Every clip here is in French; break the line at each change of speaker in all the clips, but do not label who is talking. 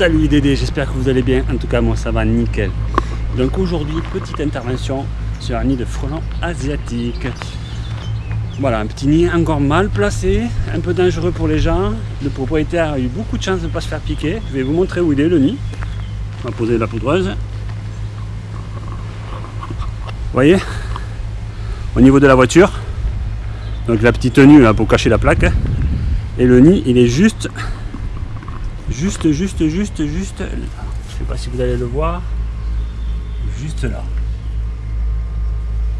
Salut Dédé, j'espère que vous allez bien. En tout cas, moi ça va nickel. Donc aujourd'hui, petite intervention sur un nid de frelons asiatique. Voilà, un petit nid encore mal placé, un peu dangereux pour les gens. Le propriétaire a eu beaucoup de chance de ne pas se faire piquer. Je vais vous montrer où il est le nid. On va poser la poudreuse. Vous voyez? Au niveau de la voiture. Donc la petite tenue pour cacher la plaque. Et le nid, il est juste juste, juste, juste, juste, je sais pas si vous allez le voir, juste là.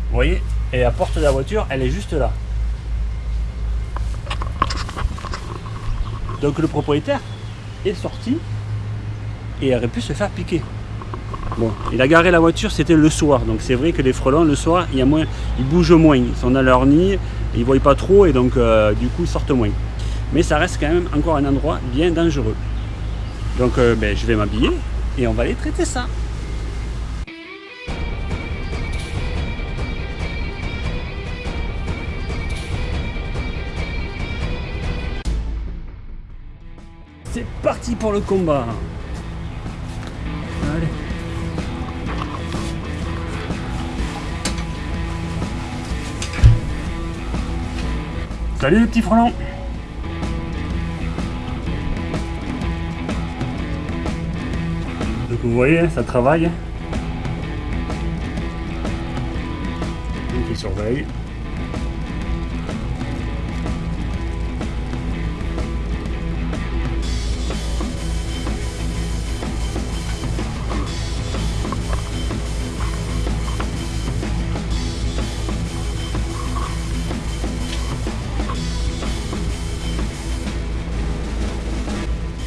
Vous voyez Et la porte de la voiture, elle est juste là. Donc le propriétaire est sorti et aurait pu se faire piquer. Bon, il a garé la voiture, c'était le soir. Donc c'est vrai que les frelons, le soir, il y a moins, ils bougent moins. Ils sont dans leur nid, ils ne voient pas trop et donc euh, du coup ils sortent moins. Mais ça reste quand même encore un endroit bien dangereux. Donc euh, ben, je vais m'habiller et on va aller traiter ça. C'est parti pour le combat. Allez. Salut les petits frelons vous voyez, ça travaille. Donc il surveille.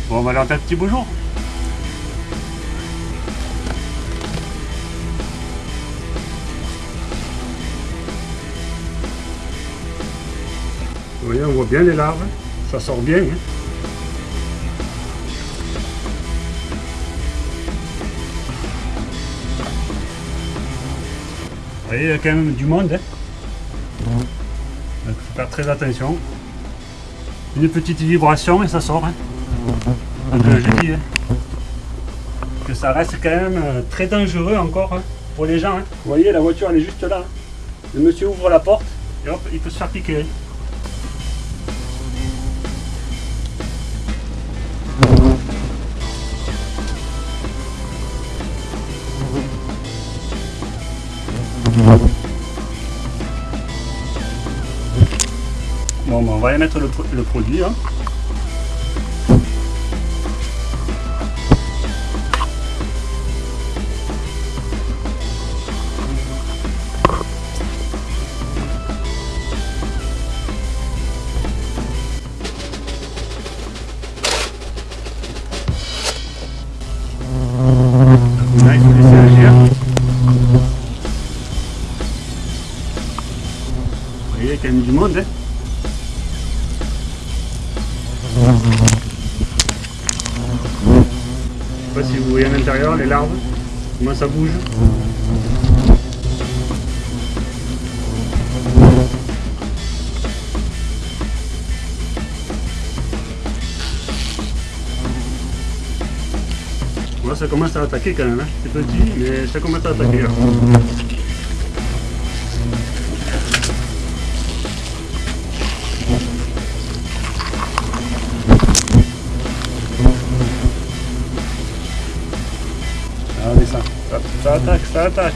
Bon, on va leur faire un petit bonjour. Vous voyez, on voit bien les larves, ça sort bien. Hein. Vous voyez, il y a quand même du monde. Hein. Donc il faut faire très attention. Une petite vibration et ça sort. Hein. Donc je dis hein, que ça reste quand même euh, très dangereux encore hein, pour les gens. Vous voyez, la voiture elle est juste là. Le monsieur ouvre la porte et hop, il peut se faire piquer. Bon, ben, on va mettre le, le produit. Hein. Du monde. Hein. Je sais pas si vous voyez à l'intérieur les larves, comment ça bouge. Ça commence à attaquer quand même, hein. c'est petit, mais ça commence à attaquer. Regardez ça. ça, attaque, ça attaque.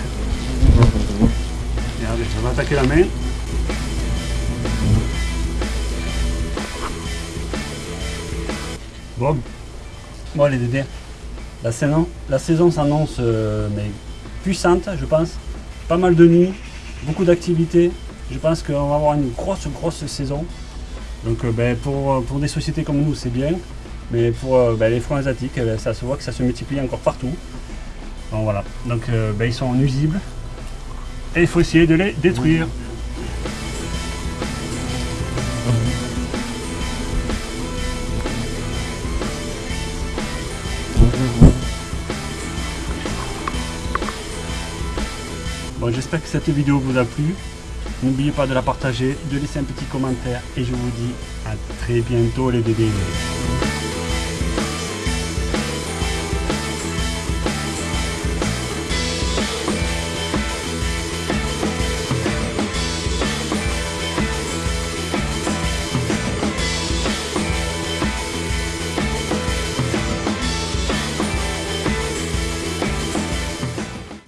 Regardez, ça va attaquer la main. Bon, bon les dédés. La saison, la saison s'annonce euh, mais puissante, je pense. Pas mal de nuits, beaucoup d'activités. Je pense qu'on va avoir une grosse, grosse saison. Donc euh, ben, pour, pour, des sociétés comme nous, c'est bien. Mais pour euh, ben, les frelons asiatiques, ça se voit que ça se multiplie encore partout. Donc voilà, donc ben, ils sont nuisibles. Et il faut essayer de les détruire. Bon, j'espère que cette vidéo vous a plu. N'oubliez pas de la partager, de laisser un petit commentaire et je vous dis à très bientôt les bébés.